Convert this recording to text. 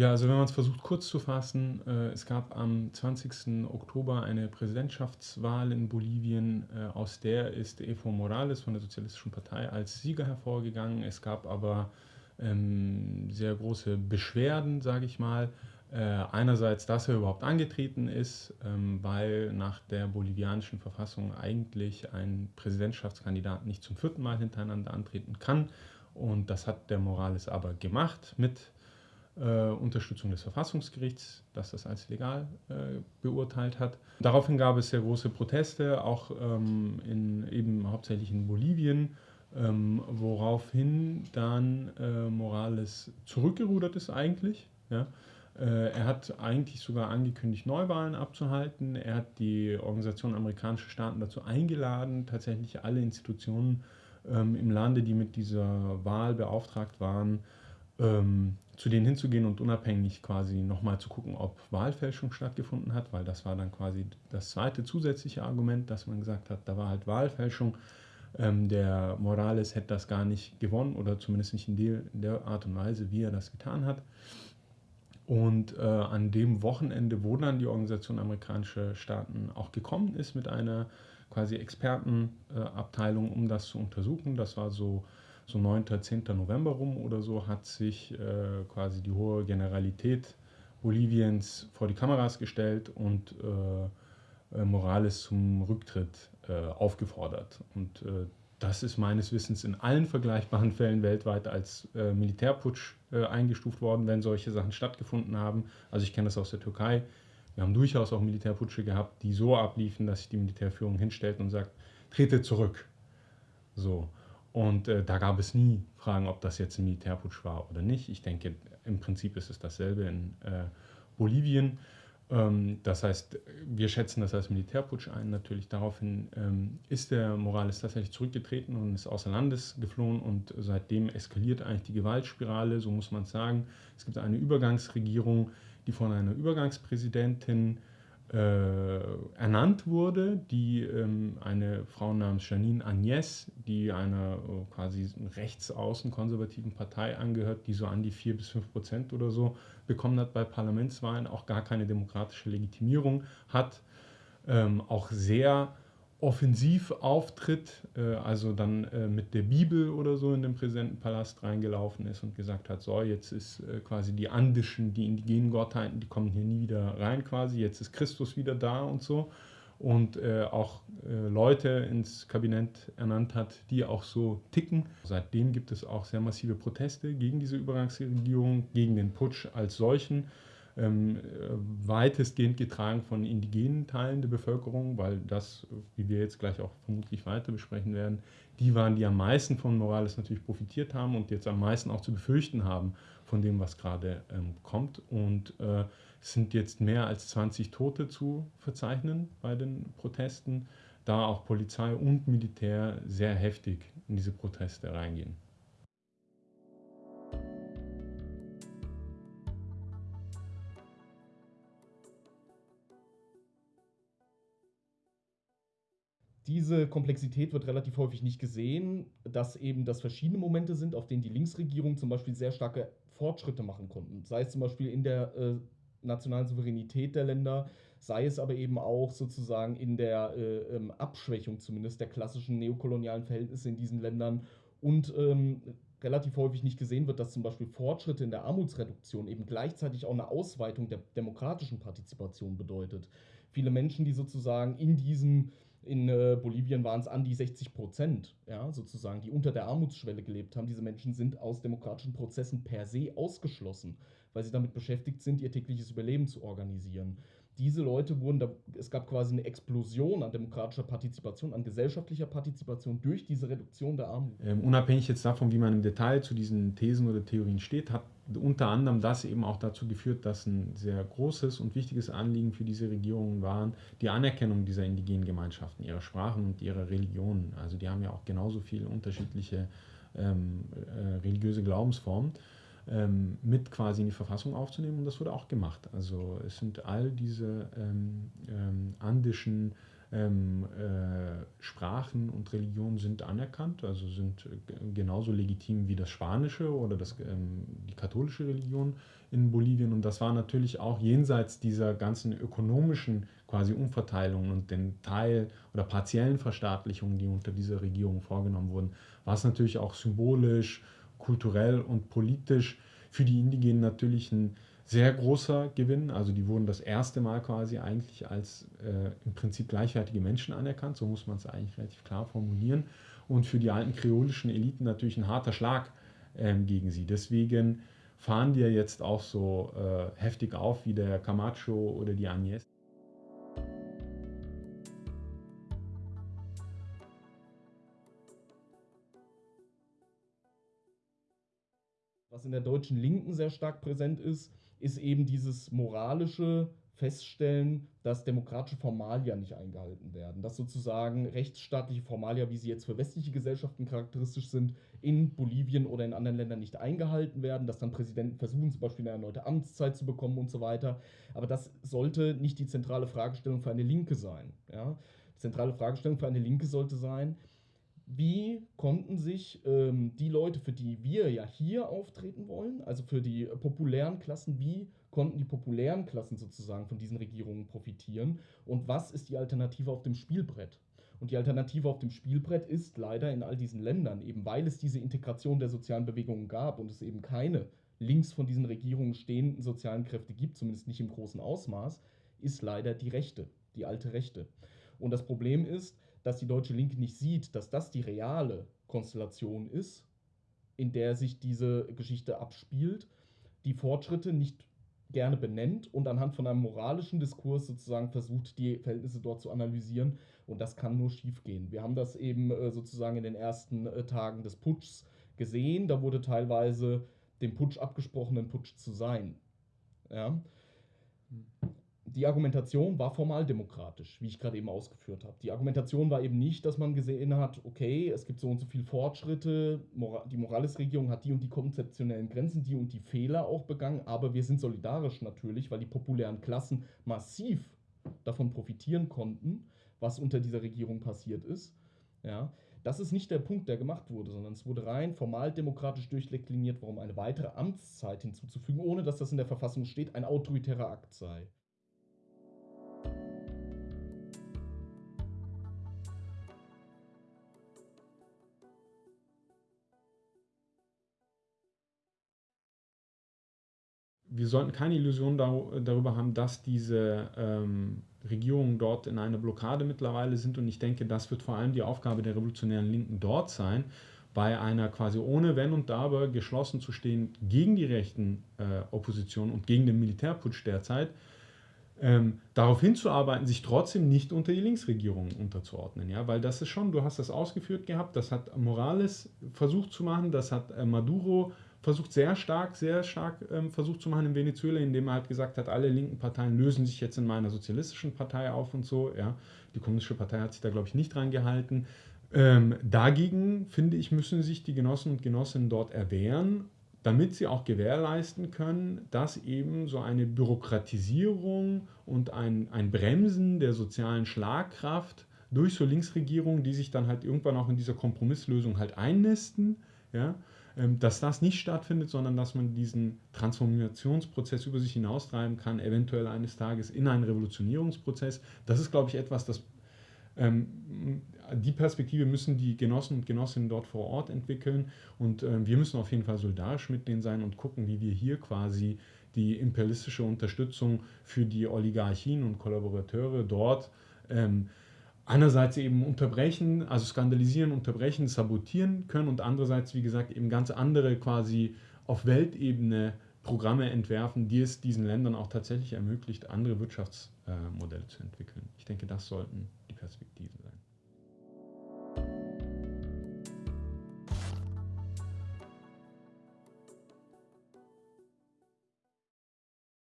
Ja, also wenn man es versucht kurz zu fassen, äh, es gab am 20. Oktober eine Präsidentschaftswahl in Bolivien, äh, aus der ist Evo Morales von der Sozialistischen Partei als Sieger hervorgegangen. Es gab aber ähm, sehr große Beschwerden, sage ich mal. Äh, einerseits, dass er überhaupt angetreten ist, ähm, weil nach der bolivianischen Verfassung eigentlich ein Präsidentschaftskandidat nicht zum vierten Mal hintereinander antreten kann. Und das hat der Morales aber gemacht mit Unterstützung des Verfassungsgerichts, das das als legal äh, beurteilt hat. Daraufhin gab es sehr große Proteste, auch ähm, in, eben hauptsächlich in Bolivien, ähm, woraufhin dann äh, Morales zurückgerudert ist eigentlich. Ja. Äh, er hat eigentlich sogar angekündigt, Neuwahlen abzuhalten. Er hat die Organisation Amerikanische Staaten dazu eingeladen, tatsächlich alle Institutionen ähm, im Lande, die mit dieser Wahl beauftragt waren, ähm, zu denen hinzugehen und unabhängig quasi nochmal zu gucken, ob Wahlfälschung stattgefunden hat, weil das war dann quasi das zweite zusätzliche Argument, dass man gesagt hat, da war halt Wahlfälschung. Ähm, der Morales hätte das gar nicht gewonnen oder zumindest nicht in der, in der Art und Weise, wie er das getan hat. Und äh, an dem Wochenende, wo dann die Organisation Amerikanische Staaten auch gekommen ist mit einer quasi Expertenabteilung, äh, um das zu untersuchen, das war so so 9., 10. November rum oder so, hat sich äh, quasi die hohe Generalität Boliviens vor die Kameras gestellt und äh, äh, Morales zum Rücktritt äh, aufgefordert. Und äh, das ist meines Wissens in allen vergleichbaren Fällen weltweit als äh, Militärputsch eingestuft worden, wenn solche Sachen stattgefunden haben. Also ich kenne das aus der Türkei. Wir haben durchaus auch Militärputsche gehabt, die so abliefen, dass sich die Militärführung hinstellt und sagt, trete zurück. So. Und äh, da gab es nie Fragen, ob das jetzt ein Militärputsch war oder nicht. Ich denke, im Prinzip ist es dasselbe in äh, Bolivien. Ähm, das heißt, wir schätzen das als Militärputsch ein. Natürlich daraufhin ähm, ist der Morales tatsächlich zurückgetreten und ist außer Landes geflohen und seitdem eskaliert eigentlich die Gewaltspirale, so muss man es sagen. Es gibt eine Übergangsregierung, die von einer Übergangspräsidentin ernannt wurde, die ähm, eine Frau namens Janine Agnès, die einer äh, quasi rechtsaußen konservativen Partei angehört, die so an die 4 bis 5 Prozent oder so bekommen hat bei Parlamentswahlen, auch gar keine demokratische Legitimierung hat, ähm, auch sehr offensiv auftritt, äh, also dann äh, mit der Bibel oder so in den Präsidentenpalast reingelaufen ist und gesagt hat, so, jetzt ist äh, quasi die andischen, die indigenen Gottheiten, die kommen hier nie wieder rein quasi, jetzt ist Christus wieder da und so. Und äh, auch äh, Leute ins Kabinett ernannt hat, die auch so ticken. Seitdem gibt es auch sehr massive Proteste gegen diese Übergangsregierung, gegen den Putsch als solchen weitestgehend getragen von indigenen Teilen der Bevölkerung, weil das, wie wir jetzt gleich auch vermutlich weiter besprechen werden, die waren, die am meisten von Morales natürlich profitiert haben und jetzt am meisten auch zu befürchten haben von dem, was gerade ähm, kommt. Und äh, es sind jetzt mehr als 20 Tote zu verzeichnen bei den Protesten, da auch Polizei und Militär sehr heftig in diese Proteste reingehen. Diese Komplexität wird relativ häufig nicht gesehen, dass eben das verschiedene Momente sind, auf denen die Linksregierung zum Beispiel sehr starke Fortschritte machen konnten. Sei es zum Beispiel in der äh, nationalen Souveränität der Länder, sei es aber eben auch sozusagen in der äh, ähm, Abschwächung zumindest der klassischen neokolonialen Verhältnisse in diesen Ländern und ähm, relativ häufig nicht gesehen wird, dass zum Beispiel Fortschritte in der Armutsreduktion eben gleichzeitig auch eine Ausweitung der demokratischen Partizipation bedeutet. Viele Menschen, die sozusagen in diesem in äh, Bolivien waren es an die 60 Prozent, ja, sozusagen, die unter der Armutsschwelle gelebt haben. Diese Menschen sind aus demokratischen Prozessen per se ausgeschlossen, weil sie damit beschäftigt sind, ihr tägliches Überleben zu organisieren. Diese Leute wurden, da, es gab quasi eine Explosion an demokratischer Partizipation, an gesellschaftlicher Partizipation durch diese Reduktion der Armut. Ähm, unabhängig jetzt davon, wie man im Detail zu diesen Thesen oder Theorien steht, hat unter anderem das eben auch dazu geführt, dass ein sehr großes und wichtiges Anliegen für diese Regierungen waren, die Anerkennung dieser indigenen Gemeinschaften, ihrer Sprachen und ihrer Religionen. Also die haben ja auch genauso viele unterschiedliche ähm, äh, religiöse Glaubensformen ähm, mit quasi in die Verfassung aufzunehmen und das wurde auch gemacht. Also es sind all diese ähm, ähm andischen ähm, äh, Sprachen und Religionen sind anerkannt, also sind äh, genauso legitim wie das Spanische oder das, ähm, die katholische Religion in Bolivien. Und das war natürlich auch jenseits dieser ganzen ökonomischen quasi Umverteilungen und den Teil oder partiellen Verstaatlichungen, die unter dieser Regierung vorgenommen wurden, war es natürlich auch symbolisch, kulturell und politisch für die Indigenen natürlich ein sehr großer Gewinn. Also die wurden das erste Mal quasi eigentlich als äh, im Prinzip gleichwertige Menschen anerkannt, so muss man es eigentlich relativ klar formulieren. Und für die alten kreolischen Eliten natürlich ein harter Schlag ähm, gegen sie. Deswegen fahren die ja jetzt auch so äh, heftig auf wie der Camacho oder die Agnes. Was in der deutschen Linken sehr stark präsent ist, ist eben dieses moralische Feststellen, dass demokratische Formalia nicht eingehalten werden. Dass sozusagen rechtsstaatliche Formalia, wie sie jetzt für westliche Gesellschaften charakteristisch sind, in Bolivien oder in anderen Ländern nicht eingehalten werden, dass dann Präsidenten versuchen, zum Beispiel eine erneute Amtszeit zu bekommen und so weiter. Aber das sollte nicht die zentrale Fragestellung für eine Linke sein. Ja? Die zentrale Fragestellung für eine Linke sollte sein, wie konnten sich ähm, die Leute, für die wir ja hier auftreten wollen, also für die populären Klassen, wie konnten die populären Klassen sozusagen von diesen Regierungen profitieren und was ist die Alternative auf dem Spielbrett? Und die Alternative auf dem Spielbrett ist leider in all diesen Ländern, eben weil es diese Integration der sozialen Bewegungen gab und es eben keine links von diesen Regierungen stehenden sozialen Kräfte gibt, zumindest nicht im großen Ausmaß, ist leider die Rechte, die alte Rechte. Und das Problem ist, dass die deutsche Linke nicht sieht, dass das die reale Konstellation ist, in der sich diese Geschichte abspielt, die Fortschritte nicht gerne benennt und anhand von einem moralischen Diskurs sozusagen versucht, die Verhältnisse dort zu analysieren. Und das kann nur schiefgehen. Wir haben das eben äh, sozusagen in den ersten äh, Tagen des Putschs gesehen. Da wurde teilweise dem Putsch abgesprochen, ein Putsch zu sein. Ja die Argumentation war formal demokratisch, wie ich gerade eben ausgeführt habe. Die Argumentation war eben nicht, dass man gesehen hat, okay, es gibt so und so viele Fortschritte, die Morales-Regierung hat die und die konzeptionellen Grenzen, die und die Fehler auch begangen, aber wir sind solidarisch natürlich, weil die populären Klassen massiv davon profitieren konnten, was unter dieser Regierung passiert ist. Ja, das ist nicht der Punkt, der gemacht wurde, sondern es wurde rein formal demokratisch durchdekliniert, warum eine weitere Amtszeit hinzuzufügen, ohne dass das in der Verfassung steht, ein autoritärer Akt sei. Wir sollten keine Illusion darüber haben, dass diese ähm, Regierungen dort in einer Blockade mittlerweile sind. Und ich denke, das wird vor allem die Aufgabe der revolutionären Linken dort sein, bei einer quasi ohne Wenn und Aber geschlossen zu stehen gegen die rechten äh, Opposition und gegen den Militärputsch derzeit, ähm, darauf hinzuarbeiten, sich trotzdem nicht unter die Linksregierung unterzuordnen. Ja? Weil das ist schon, du hast das ausgeführt gehabt, das hat Morales versucht zu machen, das hat äh, Maduro versucht sehr stark, sehr stark ähm, versucht zu machen in Venezuela, indem er halt gesagt hat, alle linken Parteien lösen sich jetzt in meiner sozialistischen Partei auf und so. Ja. Die kommunistische Partei hat sich da, glaube ich, nicht dran gehalten. Ähm, dagegen, finde ich, müssen sich die Genossen und Genossinnen dort erwehren, damit sie auch gewährleisten können, dass eben so eine Bürokratisierung und ein, ein Bremsen der sozialen Schlagkraft durch so Linksregierungen, die sich dann halt irgendwann auch in dieser Kompromisslösung halt einnisten, ja, dass das nicht stattfindet, sondern dass man diesen Transformationsprozess über sich hinaustreiben kann, eventuell eines Tages in einen Revolutionierungsprozess. Das ist, glaube ich, etwas, das ähm, die Perspektive müssen die Genossen und Genossinnen dort vor Ort entwickeln und ähm, wir müssen auf jeden Fall solidarisch mit denen sein und gucken, wie wir hier quasi die imperialistische Unterstützung für die Oligarchien und Kollaborateure dort ähm, einerseits eben unterbrechen, also skandalisieren, unterbrechen, sabotieren können und andererseits, wie gesagt, eben ganz andere quasi auf Weltebene Programme entwerfen, die es diesen Ländern auch tatsächlich ermöglicht, andere Wirtschaftsmodelle zu entwickeln. Ich denke, das sollten die Perspektiven